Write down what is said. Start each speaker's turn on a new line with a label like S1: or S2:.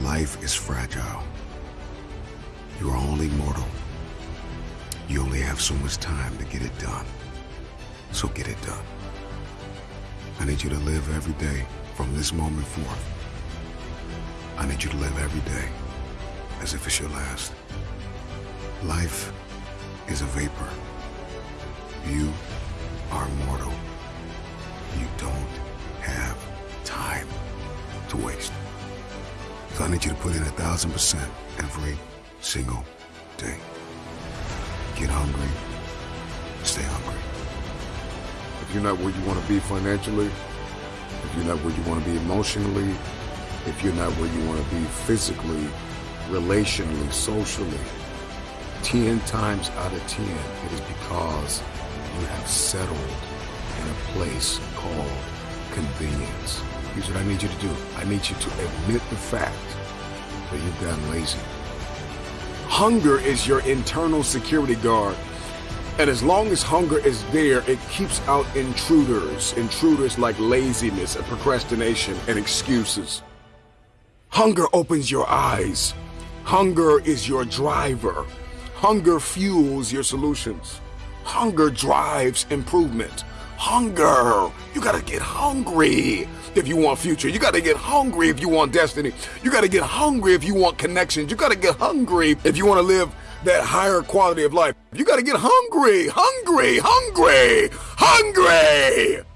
S1: Life is fragile. You are only mortal. You only have so much time to get it done. So get it done. I need you to live every day from this moment forth. I need you to live every day as if it's your last. Life is a vapor. You are mortal. You don't have time to waste. So I need you to put in a thousand percent every single day. Get hungry. Stay hungry.
S2: If you're not where you want to be financially, if you're not where you want to be emotionally, if you're not where you want to be physically, relationally, socially, 10 times out of 10, it is because you have settled in a place called convenience. Here's what I need you to do. I need you to admit the fact that you've gotten lazy. Hunger is your internal security guard. And as long as hunger is there, it keeps out intruders. Intruders like laziness and procrastination and excuses. Hunger opens your eyes. Hunger is your driver. Hunger fuels your solutions. Hunger drives improvement. Hunger. You gotta get hungry if you want future. You gotta get hungry if you want destiny. You gotta get hungry if you want connections. You gotta get hungry if you wanna live that higher quality of life. You gotta get hungry, hungry, hungry, hungry.